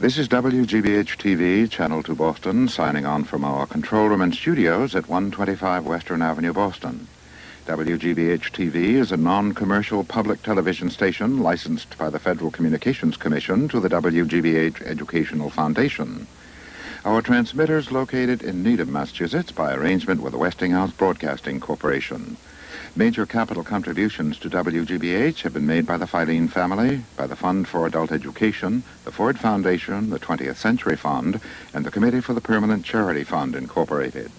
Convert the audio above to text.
This is WGBH-TV, Channel 2 Boston, signing on from our control room and studios at 125 Western Avenue, Boston. WGBH-TV is a non-commercial public television station licensed by the Federal Communications Commission to the WGBH Educational Foundation. Our transmitter is located in Needham, Massachusetts by arrangement with the Westinghouse Broadcasting Corporation. Major capital contributions to WGBH have been made by the Filene family, by the Fund for Adult Education, the Ford Foundation, the 20th Century Fund, and the Committee for the Permanent Charity Fund, Incorporated.